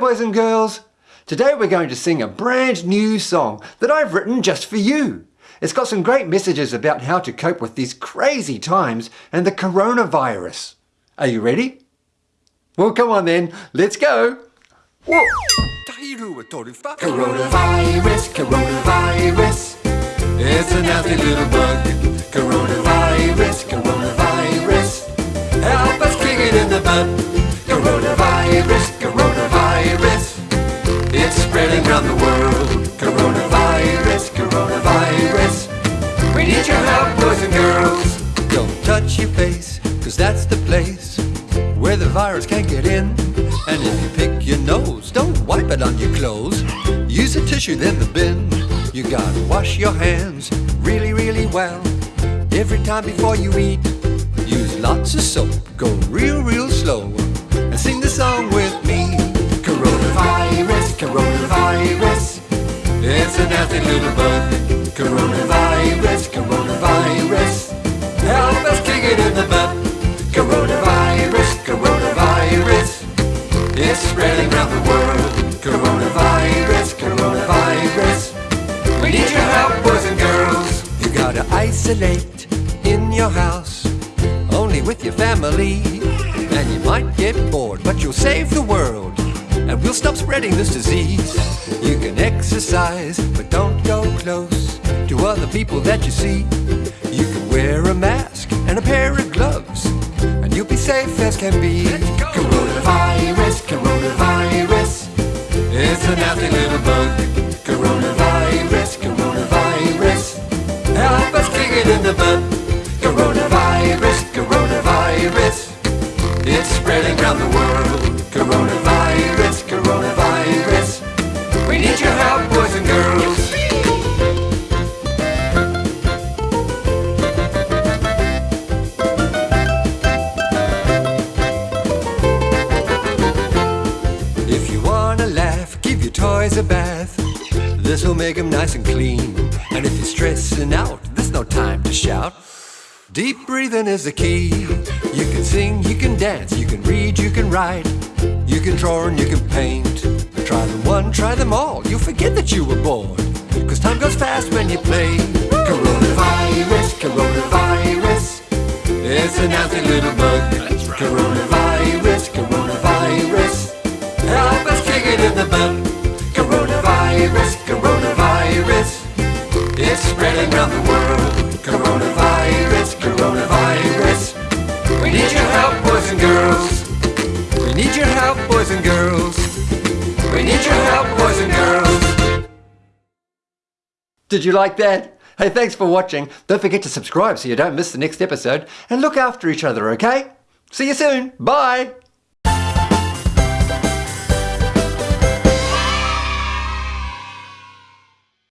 boys and girls. Today we're going to sing a brand new song that I've written just for you. It's got some great messages about how to cope with these crazy times and the coronavirus. Are you ready? Well, come on then, let's go. Whoa. Coronavirus, coronavirus. It's a nasty little bug. Coronavirus, coronavirus. Help us kick it in the butt. Coronavirus, coronavirus. Spreading around the world. Coronavirus, coronavirus. We need your help, boys and girls. Don't touch your face, cause that's the place where the virus can't get in. And if you pick your nose, don't wipe it on your clothes. Use a tissue, then the bin. You gotta wash your hands really, really well. Every time before you eat, use lots of soap. Go real, real slow. And sing the song nasty little bug. Coronavirus, coronavirus. Help us kick it in the butt. Coronavirus, coronavirus. It's spreading around the world. Coronavirus, coronavirus. We need your help, boys and girls. You gotta isolate in your house, only with your family. And you might get bored, but you'll save the world. And we'll stop spreading this disease. You can exercise, but don't go close to other people that you see. You can wear a mask and a pair of gloves, and you'll be safe as can be. Coronavirus, coronavirus. It's a nasty little bug. Coronavirus, coronavirus. Help us kick it in the butt. Coronavirus, coronavirus. It's spreading around the world. Coronavirus, wanna laugh, give your toys a bath. This'll make them nice and clean. And if you're stressing out, there's no time to shout. Deep breathing is the key. You can sing, you can dance, you can read, you can write. You can draw and you can paint. Try them one, try them all. You'll forget that you were born. Cause time goes fast when you play. Coronavirus, coronavirus. It's a nasty little bug. Coronavirus, spreading around the world. Coronavirus, coronavirus. We need your help, boys and girls. We need your help, boys and girls. We need your help, boys and girls. Did you like that? Hey, thanks for watching. Don't forget to subscribe so you don't miss the next episode. And look after each other, okay? See you soon. Bye.